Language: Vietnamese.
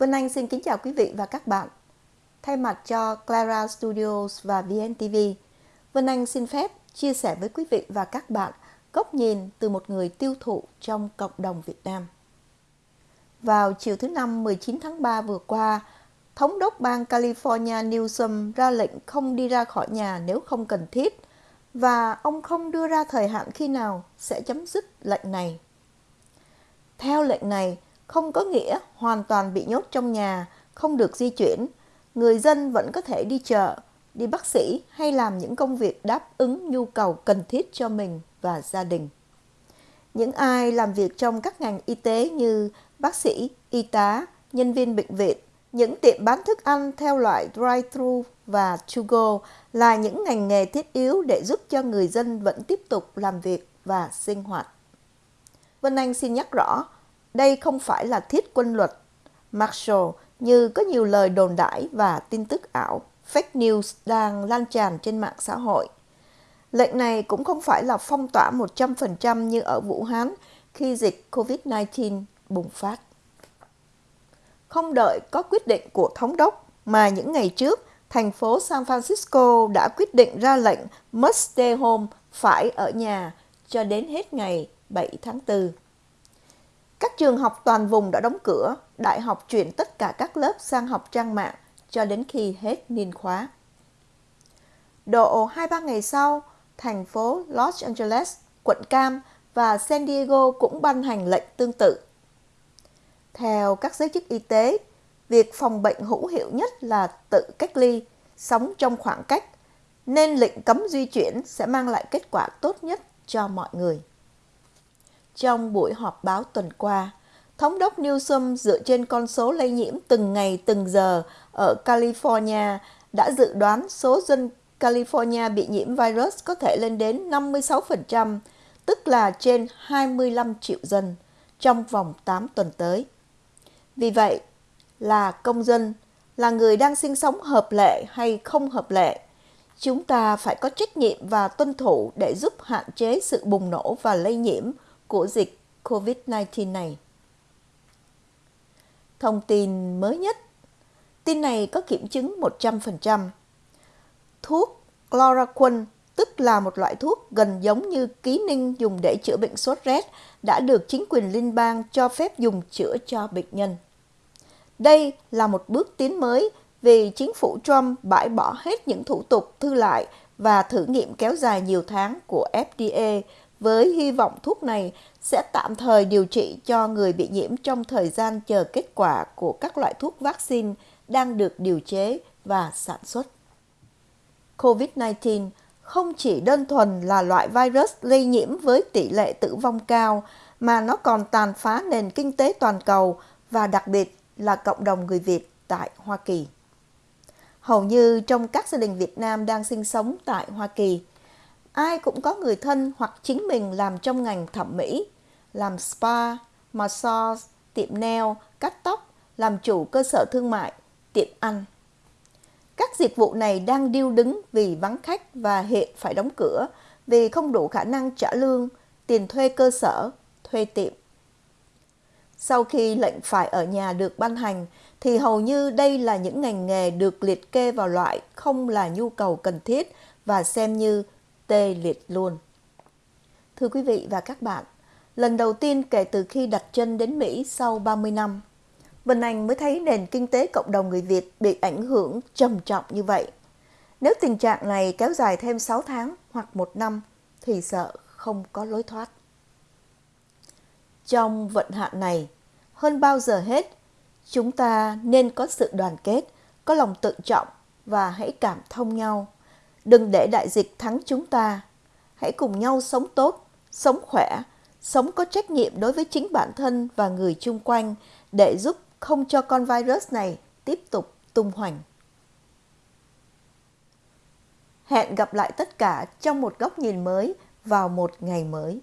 Vân Anh xin kính chào quý vị và các bạn. Thay mặt cho Clara Studios và VNTV, Vân Anh xin phép chia sẻ với quý vị và các bạn góc nhìn từ một người tiêu thụ trong cộng đồng Việt Nam. Vào chiều thứ Năm 19 tháng 3 vừa qua, Thống đốc bang California Newsom ra lệnh không đi ra khỏi nhà nếu không cần thiết và ông không đưa ra thời hạn khi nào sẽ chấm dứt lệnh này. Theo lệnh này, không có nghĩa hoàn toàn bị nhốt trong nhà, không được di chuyển. Người dân vẫn có thể đi chợ, đi bác sĩ hay làm những công việc đáp ứng nhu cầu cần thiết cho mình và gia đình. Những ai làm việc trong các ngành y tế như bác sĩ, y tá, nhân viên bệnh viện, những tiệm bán thức ăn theo loại drive-thru và to-go là những ngành nghề thiết yếu để giúp cho người dân vẫn tiếp tục làm việc và sinh hoạt. Vân Anh xin nhắc rõ, đây không phải là thiết quân luật Marshall như có nhiều lời đồn đãi và tin tức ảo fake news đang lan tràn trên mạng xã hội. Lệnh này cũng không phải là phong tỏa 100% như ở Vũ Hán khi dịch COVID-19 bùng phát. Không đợi có quyết định của thống đốc mà những ngày trước, thành phố San Francisco đã quyết định ra lệnh must stay home phải ở nhà cho đến hết ngày 7 tháng 4. Các trường học toàn vùng đã đóng cửa, đại học chuyển tất cả các lớp sang học trang mạng cho đến khi hết niên khóa. Độ 2-3 ngày sau, thành phố Los Angeles, quận Cam và San Diego cũng ban hành lệnh tương tự. Theo các giới chức y tế, việc phòng bệnh hữu hiệu nhất là tự cách ly, sống trong khoảng cách, nên lệnh cấm di chuyển sẽ mang lại kết quả tốt nhất cho mọi người. Trong buổi họp báo tuần qua, Thống đốc Newsom dựa trên con số lây nhiễm từng ngày từng giờ ở California đã dự đoán số dân California bị nhiễm virus có thể lên đến 56%, tức là trên 25 triệu dân trong vòng 8 tuần tới. Vì vậy, là công dân, là người đang sinh sống hợp lệ hay không hợp lệ, chúng ta phải có trách nhiệm và tuân thủ để giúp hạn chế sự bùng nổ và lây nhiễm của dịch COVID-19 này. Thông tin mới nhất Tin này có kiểm chứng 100%. Thuốc chloroquine, tức là một loại thuốc gần giống như ký ninh dùng để chữa bệnh sốt rét, đã được chính quyền liên bang cho phép dùng chữa cho bệnh nhân. Đây là một bước tiến mới vì chính phủ Trump bãi bỏ hết những thủ tục thư lại và thử nghiệm kéo dài nhiều tháng của FDA với hy vọng thuốc này sẽ tạm thời điều trị cho người bị nhiễm trong thời gian chờ kết quả của các loại thuốc vaccine đang được điều chế và sản xuất. COVID-19 không chỉ đơn thuần là loại virus lây nhiễm với tỷ lệ tử vong cao, mà nó còn tàn phá nền kinh tế toàn cầu và đặc biệt là cộng đồng người Việt tại Hoa Kỳ. Hầu như trong các gia đình Việt Nam đang sinh sống tại Hoa Kỳ, ai cũng có người thân hoặc chính mình làm trong ngành thẩm mỹ, làm spa, massage, tiệm nail, cắt tóc, làm chủ cơ sở thương mại, tiệm ăn. Các dịch vụ này đang điêu đứng vì vắng khách và hệ phải đóng cửa vì không đủ khả năng trả lương, tiền thuê cơ sở, thuê tiệm. Sau khi lệnh phải ở nhà được ban hành, thì hầu như đây là những ngành nghề được liệt kê vào loại không là nhu cầu cần thiết và xem như tê liệt luôn. Thưa quý vị và các bạn, lần đầu tiên kể từ khi đặt chân đến Mỹ sau 30 năm, Vân Anh mới thấy nền kinh tế cộng đồng người Việt bị ảnh hưởng trầm trọng như vậy. Nếu tình trạng này kéo dài thêm 6 tháng hoặc một năm thì sợ không có lối thoát. Trong vận hạn này, hơn bao giờ hết, chúng ta nên có sự đoàn kết, có lòng tự trọng và hãy cảm thông nhau. Đừng để đại dịch thắng chúng ta. Hãy cùng nhau sống tốt, sống khỏe, sống có trách nhiệm đối với chính bản thân và người chung quanh để giúp không cho con virus này tiếp tục tung hoành. Hẹn gặp lại tất cả trong một góc nhìn mới vào một ngày mới.